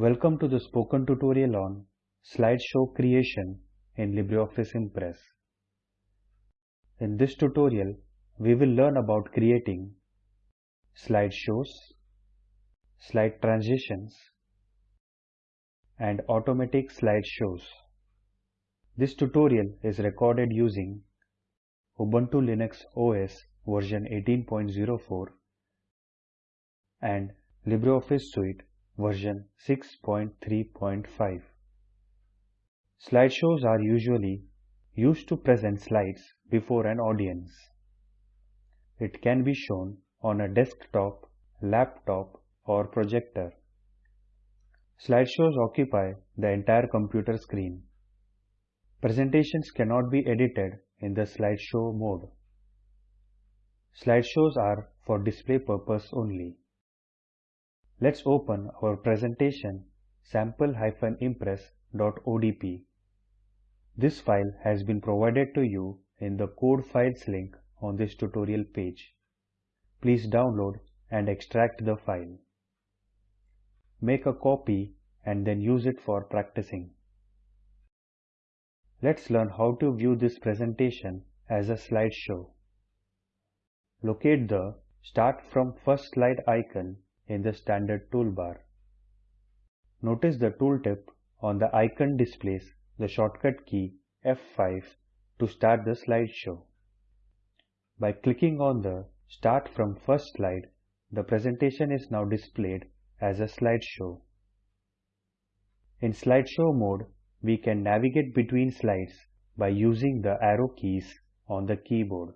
Welcome to the spoken tutorial on slideshow creation in LibreOffice Impress. In this tutorial, we will learn about creating slideshows, slide transitions, and automatic slideshows. This tutorial is recorded using Ubuntu Linux OS version 18.04 and LibreOffice Suite version 6.3.5. Slideshows are usually used to present slides before an audience. It can be shown on a desktop, laptop or projector. Slideshows occupy the entire computer screen. Presentations cannot be edited in the slideshow mode. Slideshows are for display purpose only. Let's open our presentation sample-impress.odp. This file has been provided to you in the code files link on this tutorial page. Please download and extract the file. Make a copy and then use it for practicing. Let's learn how to view this presentation as a slideshow. Locate the Start from First Slide icon in the standard toolbar. Notice the tooltip on the icon displays the shortcut key F5 to start the slideshow. By clicking on the Start from First Slide, the presentation is now displayed as a slideshow. In slideshow mode, we can navigate between slides by using the arrow keys on the keyboard.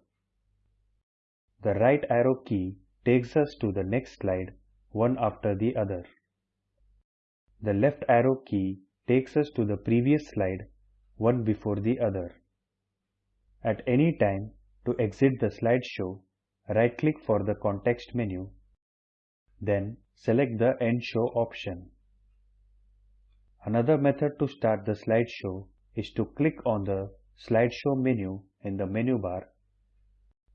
The right arrow key takes us to the next slide one after the other. The left arrow key takes us to the previous slide one before the other. At any time, to exit the slideshow, right-click for the context menu, then select the End Show option. Another method to start the slideshow is to click on the slideshow menu in the menu bar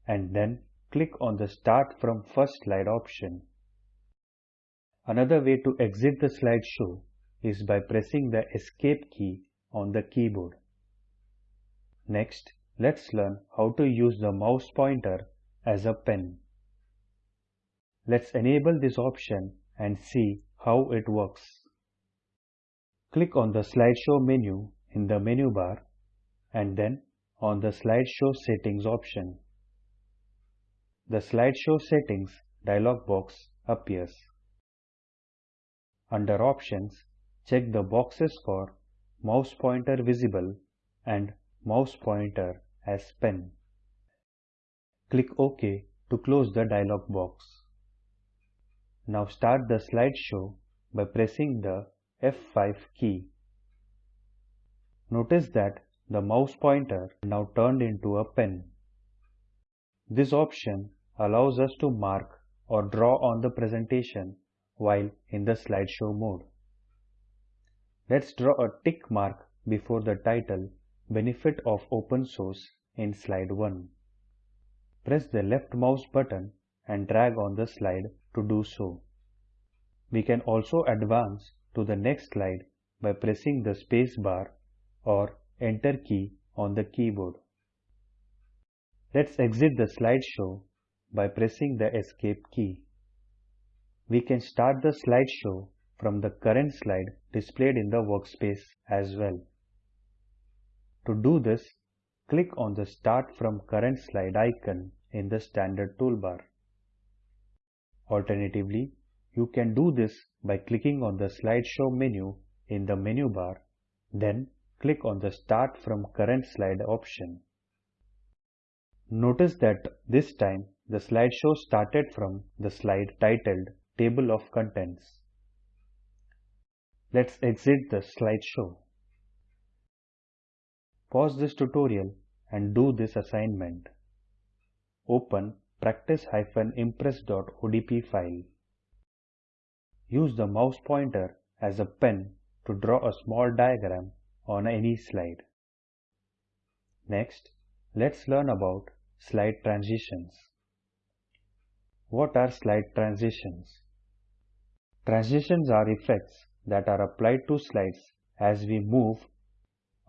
and then click on the Start from First Slide option. Another way to exit the slideshow is by pressing the Escape key on the keyboard. Next, let's learn how to use the mouse pointer as a pen. Let's enable this option and see how it works. Click on the slideshow menu in the menu bar and then on the slideshow settings option. The slideshow settings dialog box appears. Under Options, check the boxes for Mouse pointer visible and Mouse pointer as pen. Click OK to close the dialog box. Now start the slideshow by pressing the F5 key. Notice that the mouse pointer now turned into a pen. This option allows us to mark or draw on the presentation while in the slideshow mode. Let's draw a tick mark before the title Benefit of Open Source in slide 1. Press the left mouse button and drag on the slide to do so. We can also advance to the next slide by pressing the space bar or enter key on the keyboard. Let's exit the slideshow by pressing the escape key. We can start the slideshow from the current slide displayed in the workspace as well. To do this, click on the Start from Current Slide icon in the standard toolbar. Alternatively, you can do this by clicking on the slideshow menu in the menu bar, then click on the Start from Current Slide option. Notice that this time the slideshow started from the slide titled table of contents. Let's exit the slideshow. Pause this tutorial and do this assignment. Open practice-impress.odp file. Use the mouse pointer as a pen to draw a small diagram on any slide. Next, let's learn about slide transitions. What are slide transitions? Transitions are effects that are applied to slides as we move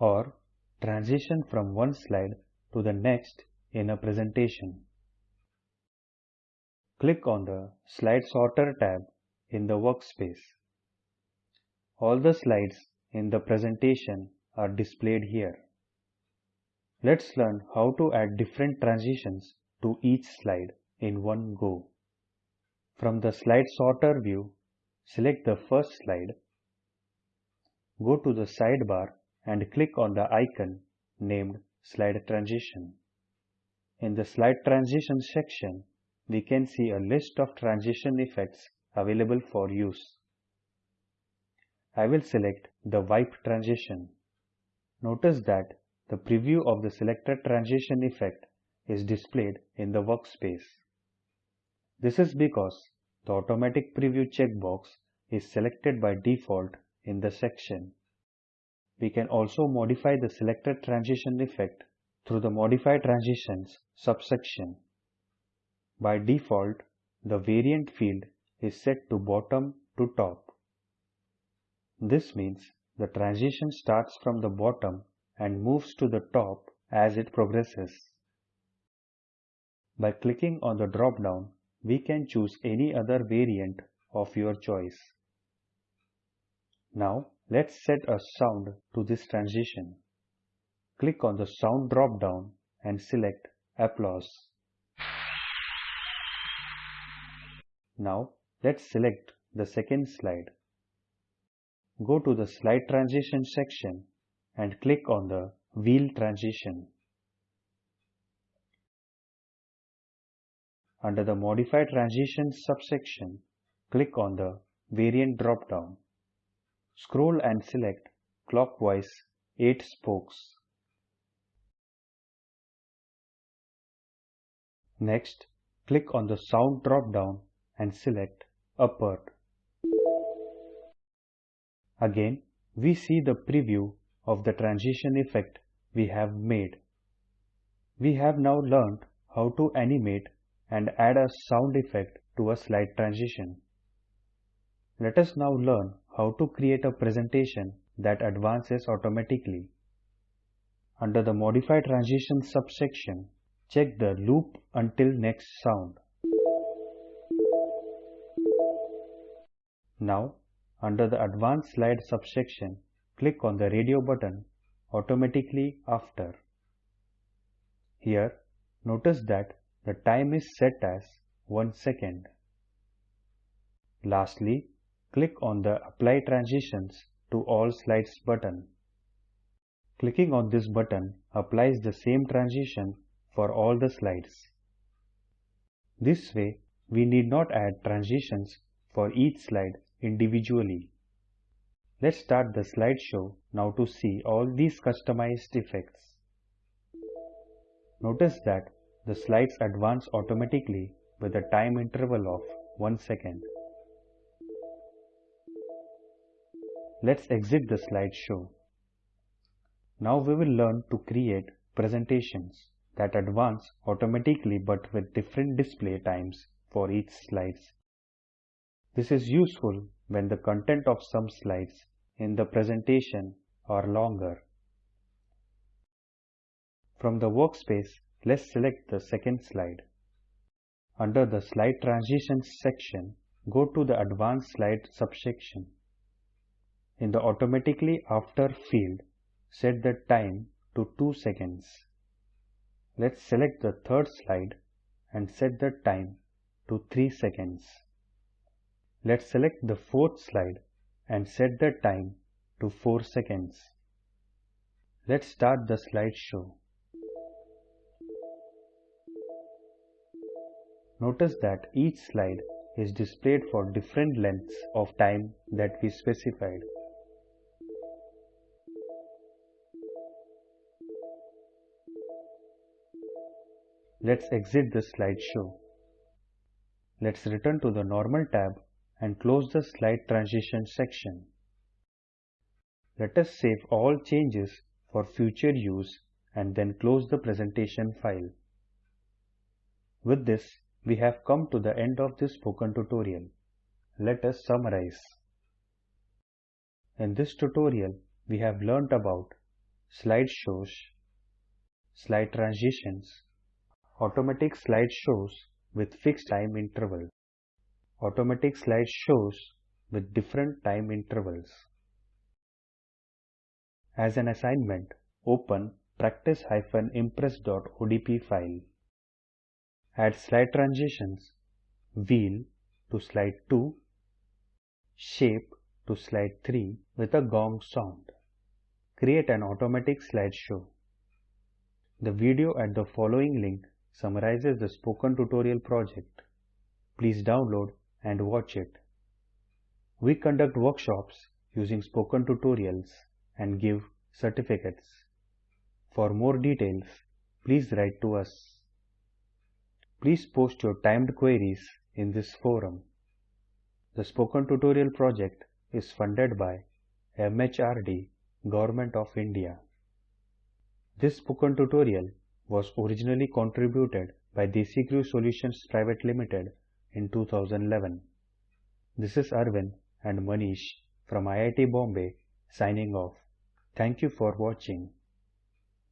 or transition from one slide to the next in a presentation. Click on the Slide Sorter tab in the workspace. All the slides in the presentation are displayed here. Let's learn how to add different transitions to each slide in one go. From the Slide Sorter view, select the first slide, go to the sidebar and click on the icon named Slide Transition. In the Slide Transition section, we can see a list of transition effects available for use. I will select the wipe transition. Notice that the preview of the selected transition effect is displayed in the workspace. This is because the automatic preview checkbox is selected by default in the section. We can also modify the selected transition effect through the Modify Transitions subsection. By default, the variant field is set to bottom to top. This means the transition starts from the bottom and moves to the top as it progresses. By clicking on the drop-down, we can choose any other variant of your choice. Now let's set a sound to this transition. Click on the sound drop-down and select applause. Now let's select the second slide. Go to the slide transition section and click on the wheel transition. Under the Modify Transitions subsection, click on the Variant drop-down. Scroll and select Clockwise 8 spokes. Next, click on the Sound drop-down and select Upward. Again, we see the preview of the transition effect we have made. We have now learned how to animate and add a sound effect to a slide transition. Let us now learn how to create a presentation that advances automatically. Under the Modify Transition subsection, check the Loop Until Next Sound. Now under the Advance Slide subsection, click on the radio button automatically after. Here, notice that the time is set as 1 second. Lastly, click on the Apply Transitions to All Slides button. Clicking on this button applies the same transition for all the slides. This way, we need not add transitions for each slide individually. Let's start the slideshow now to see all these customized effects. Notice that the slides advance automatically with a time interval of 1 second. Let's exit the slideshow. Now we will learn to create presentations that advance automatically but with different display times for each slides. This is useful when the content of some slides in the presentation are longer. From the workspace, let's select the second slide. Under the Slide Transitions section, go to the Advance Slide subsection. In the Automatically After field, set the time to 2 seconds. Let's select the third slide and set the time to 3 seconds. Let's select the fourth slide and set the time to 4 seconds. Let's start the slideshow. Notice that each slide is displayed for different lengths of time that we specified. Let's exit the slideshow. Let's return to the Normal tab and close the slide transition section. Let us save all changes for future use and then close the presentation file. With this, we have come to the end of this spoken tutorial. Let us summarize. In this tutorial, we have learnt about slideshows, slide transitions, automatic slideshows with fixed time interval, automatic slideshows with different time intervals. As an assignment, open practice-impress.odp file. Add slide transitions, wheel to slide 2, shape to slide 3 with a gong sound. Create an automatic slideshow. The video at the following link summarizes the spoken tutorial project. Please download and watch it. We conduct workshops using spoken tutorials and give certificates. For more details, please write to us. Please post your timed queries in this forum. The Spoken Tutorial project is funded by MHRD, Government of India. This spoken tutorial was originally contributed by DesiCrew Solutions Private Limited in 2011. This is Arvind and Manish from IIT Bombay signing off. Thank you for watching.